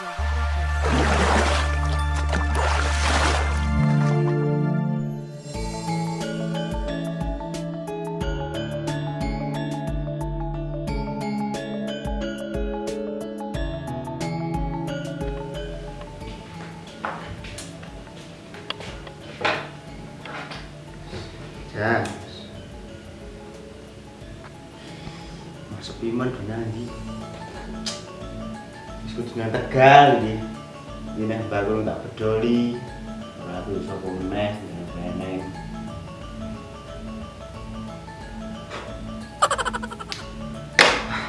Ya. Masuk iman benar nanti. Dengan tegal iki. Ini baru tak peduli. Ora aku iso meneh meneng.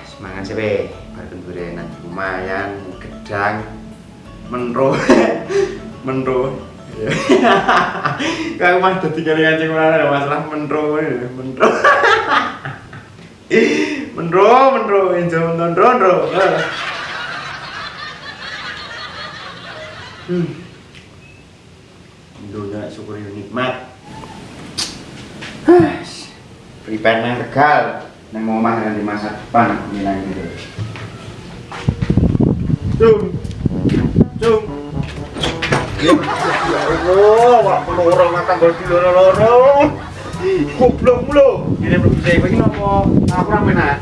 Semangat sih, Be. Bareng gorengan lumayan gedang menro menro Kau mah dadi kali kancing mana masalah menro menro menro menro enjo menro menro hmm dunia syukur nikmat prepare nang tegal nang omah nanti masa depan aku bilang gitu cung cung Ya Allah, wak pelorong makan bodi loro-loro. Goblok mulu. Ini belum bisa iki nopo? Aku ra menak.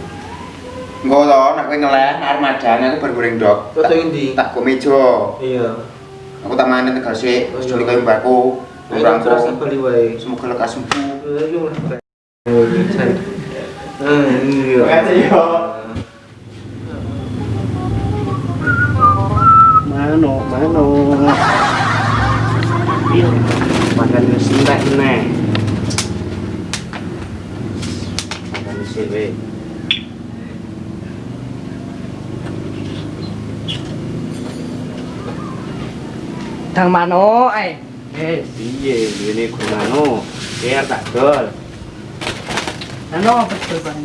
Engko to nek kowe ngeleh armada aku bar goreng dok. Tak- endi? Tak go meja. Iya. Aku tak manen tegal sik, Oh, wis iya. juli kaya mbakku. Orang terus bali wae. semoga lekas sembuh. Ayo lah. Oh, iya. Ah, iya. Makasih, yo. Mano, mano. Iya. Makan wis entek neh. Makan sik Dang mano eh. Eh, piye ngene gunano? Biar tak dol. Ano betul bang?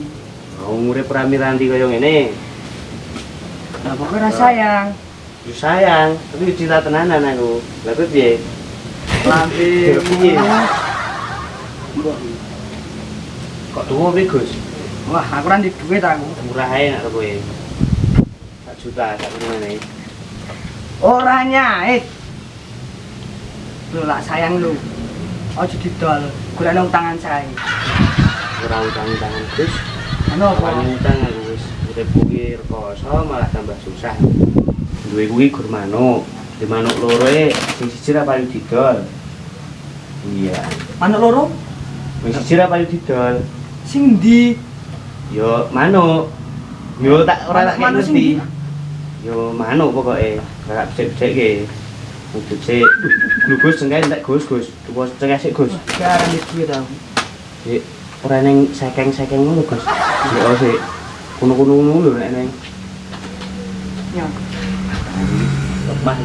Mau urip rami-ranti kaya ngene. Lah pokoknya sayang. Yo sayang, tapi cinta tenanan aku. Lah kuwi piye? Lambe. Piye? Kok tuwa piye, Gus? Wah, aku ra di duit aku. Murah ae nek kowe. Sak juta sak ngene. Ora nyait. Lu lah sayang lu. Ojo didol. Golek nang tangan saya. Ora utang-utangan, Gus. Ano Apa apa? utang aku wis urip kuwi rekoso malah tambah susah. Duwe kuwi gur manuk. Di manuk loro e sing siji ra payu didol. Iya. Manuk loro? Sing siji ra payu didol. Sing ndi? Yo manuk. Yo tak ora tak ngerti. Yo manuk pokoke. Ora becek-beceke. Kudu sik. Gus cengkeh entek Gus, Gus. Tuwa cengkeh sik Gus. Di duit aku. Sik. Ora ning sekeng-sekeng ngono Gus. Yo sik. Kuno-kuno ngono lho nek ning. Ya. Lemah.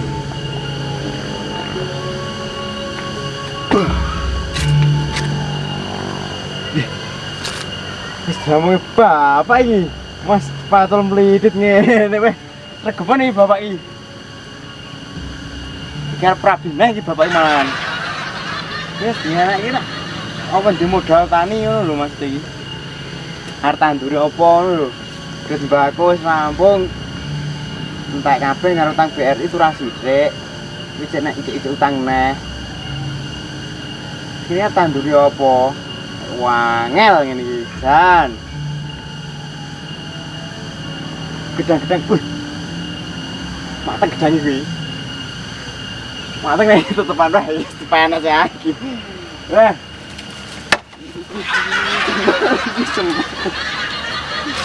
Wis jamu bapak iki. Mas patul mlidit ngene weh. Regepan iki bapak iki. Iki arep prabinah iki bapak iki malahan. Wis dianak iki nak. Apa di modal tani ngono lho Mas iki. Arep tanduri apa lho. Terus mbakku wis rampung. Entek kabeh karo utang BRI itu ra. Wis cek nek ijik utang neh. Ini tanduri apa? Wangel iki, Jan. Gedang-gedang, wih. Mateng gedang iki matang nih tutupan tetep panas ya gitu. eh.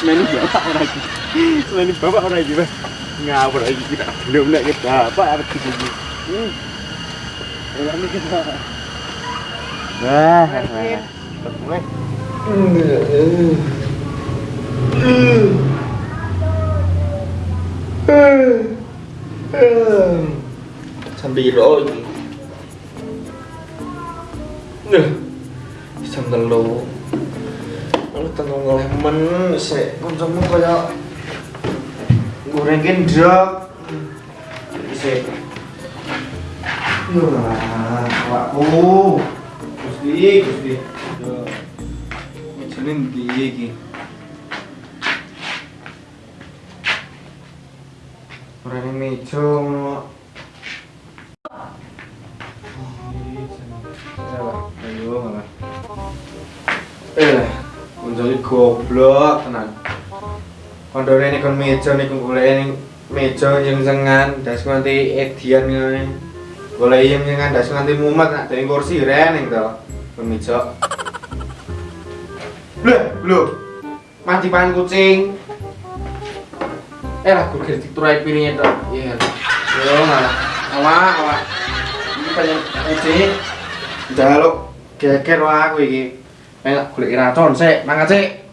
Selain bapak orang lagi. Selain bapak orang lagi bah Ngawur lagi kita Belum hmm. lagi kita bapak harus kita. Lagi Ini kita Wah Hmm. Hmm sambil iki. Nggih. Jam 3. Lalu tengok ngelemen sik kancamu kayak gorengin kendrak. Sik. Yolah, awakku. Gusti, Gusti. Yo. Ngene ndi iki? Ora meja. Goblok tenan. Kondore ning kon meja niku golek ning meja yang sengan das nganti edian ngene. Golek yang sengan das nganti mumet nak dari kursi reneng to. Kon meja. Lho, lho. Mati pan kucing. Eh lah, gue kritik turai piringnya tuh. Iya. Yo malah. Awak, awak. Ini banyak kucing. Lo, geger aku iki. Pengen golek racun sik, mangkat sik.